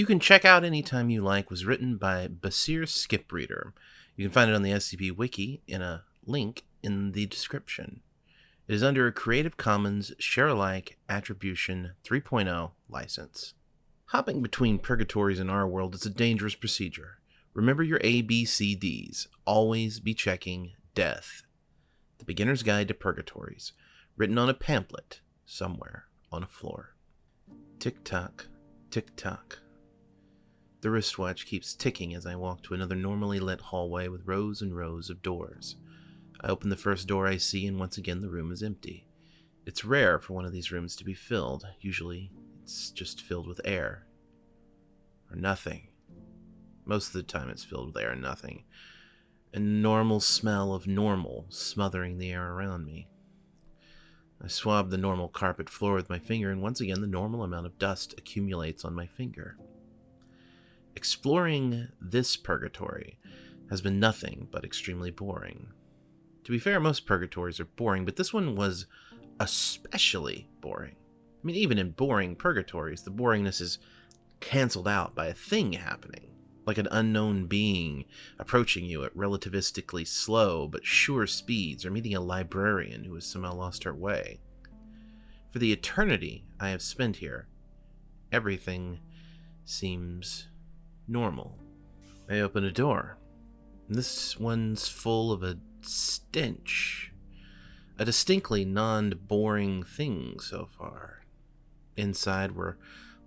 You can check out anytime you like was written by Basir Skipreader. You can find it on the SCP Wiki in a link in the description. It is under a Creative Commons Share-alike Attribution 3.0 license. Hopping between purgatories in our world is a dangerous procedure. Remember your ABCDs. Always be checking death. The Beginner's Guide to Purgatories, written on a pamphlet somewhere on a floor. Tick tock, tick tock. The wristwatch keeps ticking as I walk to another normally lit hallway with rows and rows of doors. I open the first door I see, and once again the room is empty. It's rare for one of these rooms to be filled. Usually, it's just filled with air. Or nothing. Most of the time, it's filled with air and nothing. A normal smell of normal smothering the air around me. I swab the normal carpet floor with my finger, and once again the normal amount of dust accumulates on my finger. Exploring this purgatory has been nothing but extremely boring. To be fair, most purgatories are boring, but this one was especially boring. I mean, even in boring purgatories, the boringness is cancelled out by a thing happening, like an unknown being approaching you at relativistically slow but sure speeds, or meeting a librarian who has somehow lost her way. For the eternity I have spent here, everything seems normal. I open a door. This one's full of a stench. A distinctly non boring thing so far. Inside were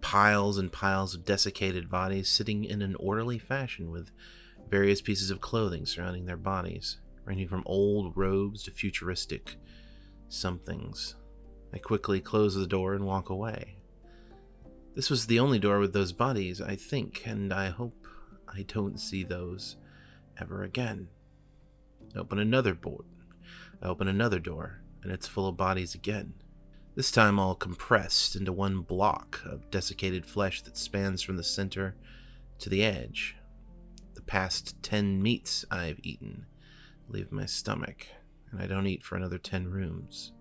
piles and piles of desiccated bodies sitting in an orderly fashion with various pieces of clothing surrounding their bodies, ranging from old robes to futuristic somethings. I quickly close the door and walk away. This was the only door with those bodies, I think, and I hope I don't see those ever again. I open another board. I open another door, and it's full of bodies again. This time all compressed into one block of desiccated flesh that spans from the center to the edge. The past ten meats I've eaten leave my stomach, and I don't eat for another ten rooms.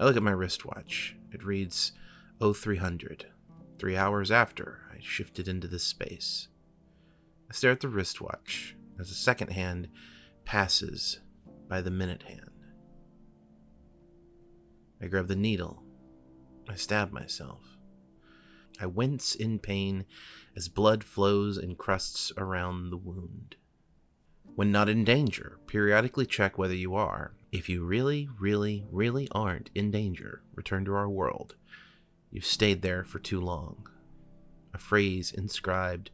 I look at my wristwatch. It reads 0300, three hours after I shifted into this space. I stare at the wristwatch as the second hand passes by the minute hand. I grab the needle. I stab myself. I wince in pain as blood flows and crusts around the wound. When not in danger, periodically check whether you are. If you really, really, really aren't in danger, return to our world. You've stayed there for too long. A phrase inscribed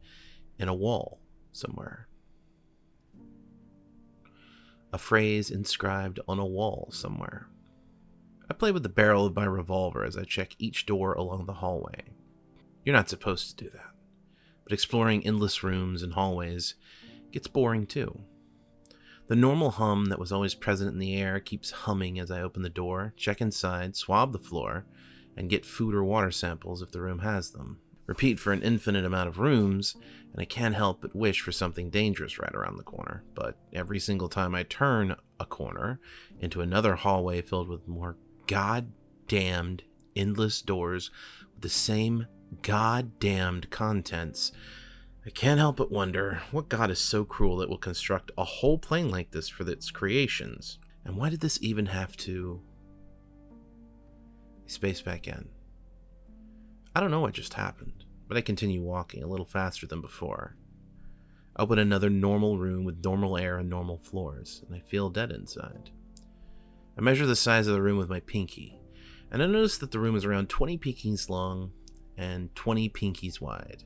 in a wall somewhere a phrase inscribed on a wall somewhere. I play with the barrel of my revolver as I check each door along the hallway. You're not supposed to do that, but exploring endless rooms and hallways gets boring too. The normal hum that was always present in the air keeps humming as I open the door, check inside, swab the floor, and get food or water samples if the room has them. Repeat for an infinite amount of rooms, and I can't help but wish for something dangerous right around the corner. But every single time I turn a corner into another hallway filled with more goddamned endless doors with the same goddamned contents, I can't help but wonder what god is so cruel that will construct a whole plane like this for its creations? And why did this even have to. Space back in. I don't know what just happened but I continue walking a little faster than before. Open another normal room with normal air and normal floors, and I feel dead inside. I measure the size of the room with my pinky, and I notice that the room is around 20 pinkies long and 20 pinkies wide.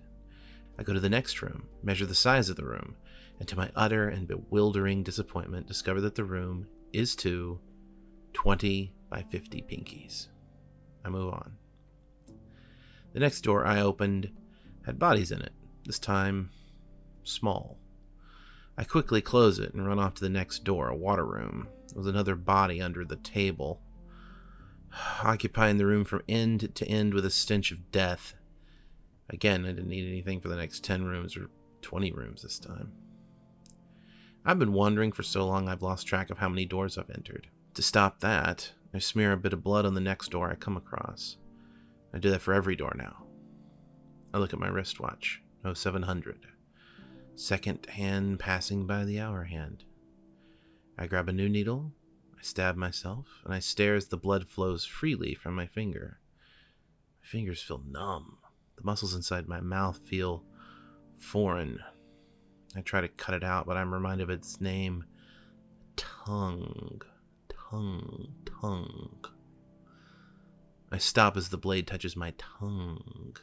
I go to the next room, measure the size of the room, and to my utter and bewildering disappointment, discover that the room is to 20 by 50 pinkies. I move on. The next door I opened had bodies in it, this time small. I quickly close it and run off to the next door, a water room. There was another body under the table, occupying the room from end to end with a stench of death. Again, I didn't need anything for the next 10 rooms or 20 rooms this time. I've been wandering for so long I've lost track of how many doors I've entered. To stop that, I smear a bit of blood on the next door I come across. I do that for every door now. I look at my wristwatch. 0700. Second hand passing by the hour hand. I grab a new needle, I stab myself, and I stare as the blood flows freely from my finger. My fingers feel numb. The muscles inside my mouth feel foreign. I try to cut it out, but I'm reminded of its name tongue. Tongue. Tongue. I stop as the blade touches my tongue.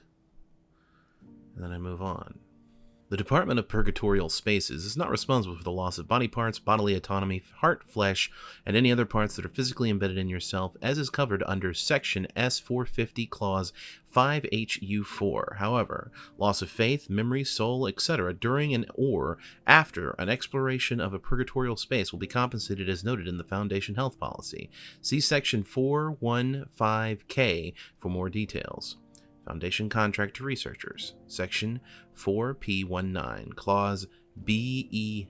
And then I move on. The Department of Purgatorial Spaces is not responsible for the loss of body parts, bodily autonomy, heart, flesh, and any other parts that are physically embedded in yourself, as is covered under Section S450, Clause 5HU4. However, loss of faith, memory, soul, etc., during and or after an exploration of a purgatorial space will be compensated as noted in the Foundation Health Policy. See Section 415K for more details. Foundation Contract to Researchers, Section 4P19, Clause BEL1.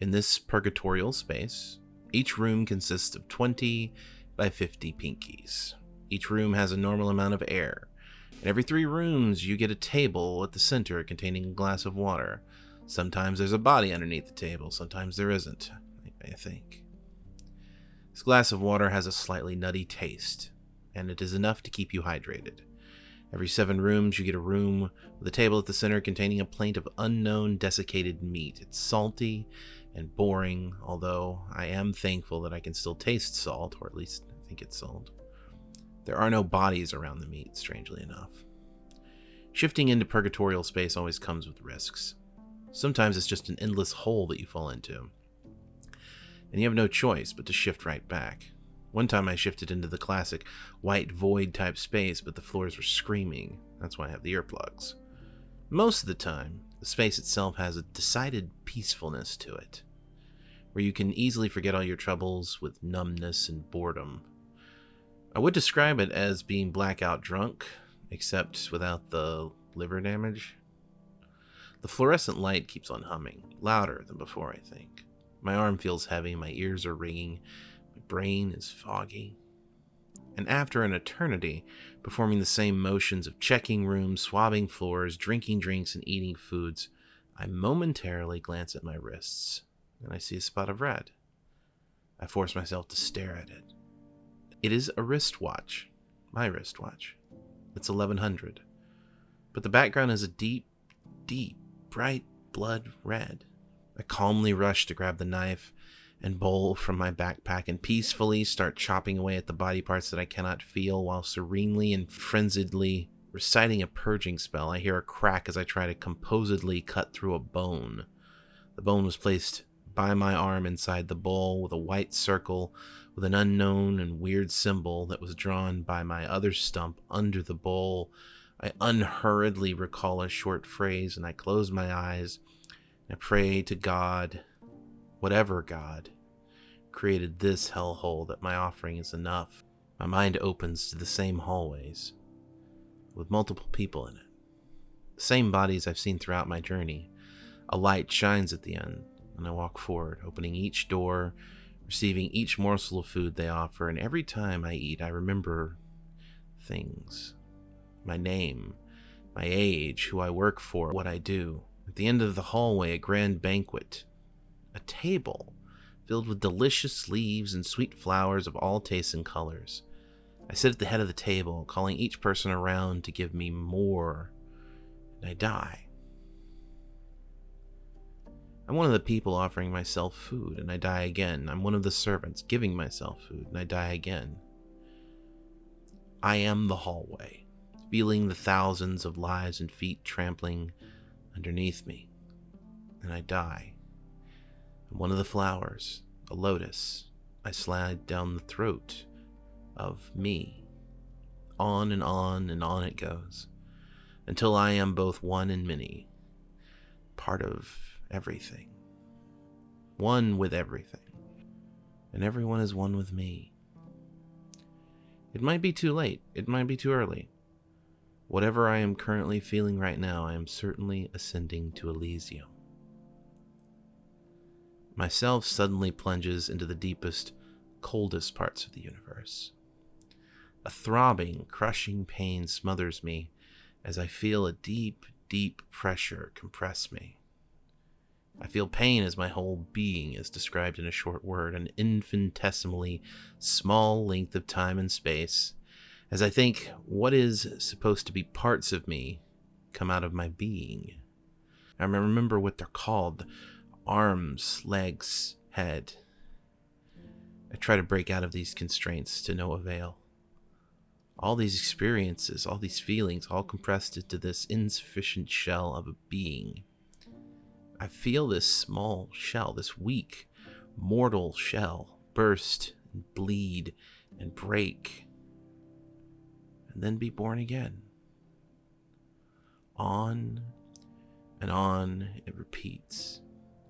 In this purgatorial space, each room consists of 20 by 50 pinkies. Each room has a normal amount of air. In every three rooms, you get a table at the center containing a glass of water. Sometimes there's a body underneath the table, sometimes there isn't, I think. This glass of water has a slightly nutty taste, and it is enough to keep you hydrated. Every seven rooms, you get a room with a table at the center containing a plate of unknown desiccated meat. It's salty and boring, although I am thankful that I can still taste salt, or at least I think it's salt. There are no bodies around the meat, strangely enough. Shifting into purgatorial space always comes with risks. Sometimes it's just an endless hole that you fall into, and you have no choice but to shift right back. One time I shifted into the classic white void type space, but the floors were screaming. That's why I have the earplugs. Most of the time, the space itself has a decided peacefulness to it, where you can easily forget all your troubles with numbness and boredom. I would describe it as being blackout drunk, except without the liver damage. The fluorescent light keeps on humming, louder than before, I think. My arm feels heavy, my ears are ringing, brain is foggy. And after an eternity, performing the same motions of checking rooms, swabbing floors, drinking drinks, and eating foods, I momentarily glance at my wrists, and I see a spot of red. I force myself to stare at it. It is a wristwatch, my wristwatch. It's 1100. But the background is a deep, deep, bright blood red. I calmly rush to grab the knife and bowl from my backpack and peacefully start chopping away at the body parts that I cannot feel while serenely and frenziedly reciting a purging spell. I hear a crack as I try to composedly cut through a bone. The bone was placed by my arm inside the bowl with a white circle with an unknown and weird symbol that was drawn by my other stump under the bowl. I unhurriedly recall a short phrase and I close my eyes. I pray to God, whatever God, created this hellhole that my offering is enough. My mind opens to the same hallways, with multiple people in it. The same bodies I've seen throughout my journey. A light shines at the end, and I walk forward, opening each door, receiving each morsel of food they offer, and every time I eat, I remember things. My name, my age, who I work for, what I do. At the end of the hallway, a grand banquet. A table filled with delicious leaves and sweet flowers of all tastes and colors. I sit at the head of the table, calling each person around to give me more, and I die. I'm one of the people offering myself food, and I die again. I'm one of the servants giving myself food, and I die again. I am the hallway, feeling the thousands of lives and feet trampling underneath me, and I die one of the flowers, a lotus, I slide down the throat of me. On and on and on it goes, until I am both one and many, part of everything, one with everything, and everyone is one with me. It might be too late, it might be too early. Whatever I am currently feeling right now, I am certainly ascending to Elysium. Myself suddenly plunges into the deepest, coldest parts of the universe. A throbbing, crushing pain smothers me as I feel a deep, deep pressure compress me. I feel pain as my whole being is described in a short word, an infinitesimally small length of time and space, as I think what is supposed to be parts of me come out of my being. I remember what they're called arms, legs, head. I try to break out of these constraints to no avail. All these experiences, all these feelings, all compressed into this insufficient shell of a being. I feel this small shell, this weak, mortal shell, burst and bleed and break, and then be born again. On and on it repeats,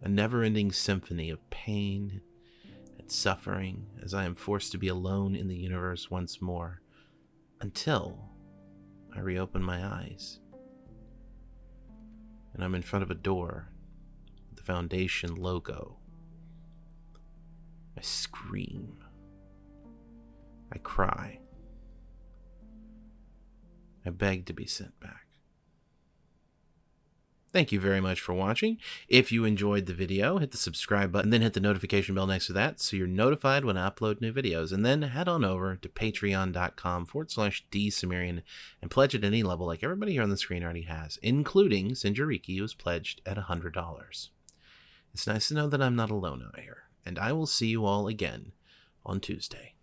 a never ending symphony of pain and suffering as I am forced to be alone in the universe once more until I reopen my eyes and I'm in front of a door with the Foundation logo. I scream. I cry. I beg to be sent back. Thank you very much for watching. If you enjoyed the video, hit the subscribe button, then hit the notification bell next to that so you're notified when I upload new videos. And then head on over to patreon.com forward slash dsumerian and pledge at any level like everybody here on the screen already has, including Sinjariki, who's pledged at $100. It's nice to know that I'm not alone out here, and I will see you all again on Tuesday.